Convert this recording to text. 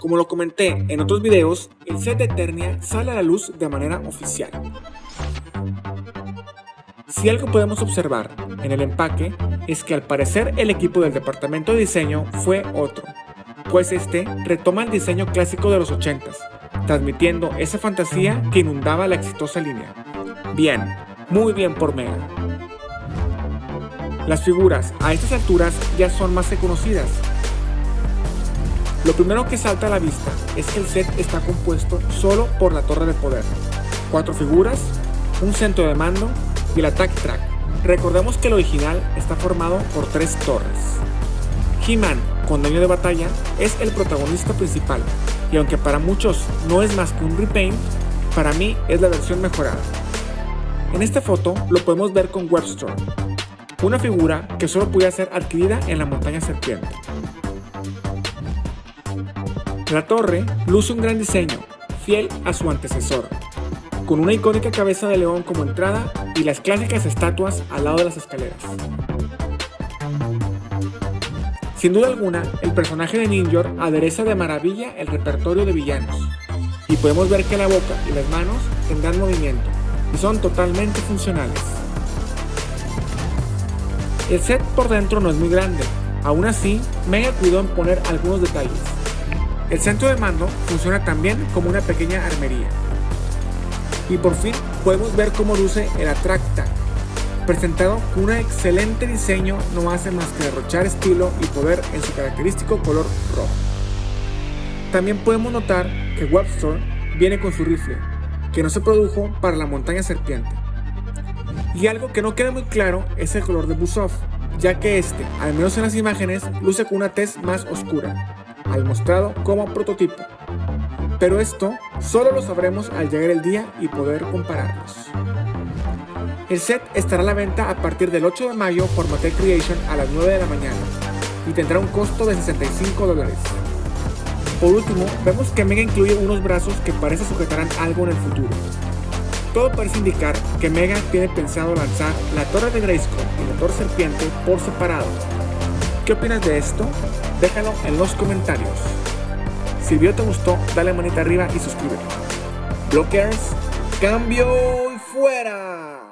Como lo comenté en otros videos, el set de Eternia sale a la luz de manera oficial. Si algo podemos observar en el empaque es que al parecer el equipo del departamento de diseño fue otro, pues este retoma el diseño clásico de los 80s, transmitiendo esa fantasía que inundaba la exitosa línea. Bien, muy bien por Mega. Las figuras a estas alturas ya son más que conocidas. Lo primero que salta a la vista es que el set está compuesto solo por la torre de poder, cuatro figuras, un centro de mando y el attack track. Recordemos que el original está formado por tres torres. He-Man, con daño de batalla, es el protagonista principal, y aunque para muchos no es más que un repaint, para mí es la versión mejorada. En esta foto lo podemos ver con Webster, una figura que solo podía ser adquirida en la montaña serpiente. La torre luce un gran diseño, fiel a su antecesor, con una icónica cabeza de león como entrada y las clásicas estatuas al lado de las escaleras. Sin duda alguna, el personaje de Ninjor adereza de maravilla el repertorio de villanos, y podemos ver que la boca y las manos tendrán movimiento, y son totalmente funcionales. El set por dentro no es muy grande, aún así Mega cuidó en poner algunos detalles. El centro de mando funciona también como una pequeña armería. Y por fin podemos ver cómo luce el Atracta, presentado con un excelente diseño no hace más que derrochar estilo y poder en su característico color rojo. También podemos notar que Webster viene con su rifle, que no se produjo para la montaña serpiente. Y algo que no queda muy claro es el color de Busov, ya que este, al menos en las imágenes, luce con una tez más oscura, al mostrado como prototipo. Pero esto solo lo sabremos al llegar el día y poder compararlos. El set estará a la venta a partir del 8 de mayo por Mattel Creation a las 9 de la mañana y tendrá un costo de 65 dólares. Por último, vemos que Mega incluye unos brazos que parece sujetarán algo en el futuro. Todo parece indicar que Mega tiene pensado lanzar la Torre de Grayskull y la Torre Serpiente por separado. ¿Qué opinas de esto? Déjalo en los comentarios. Si el video te gustó, dale manita arriba y suscríbete. Blockers, cambio y fuera.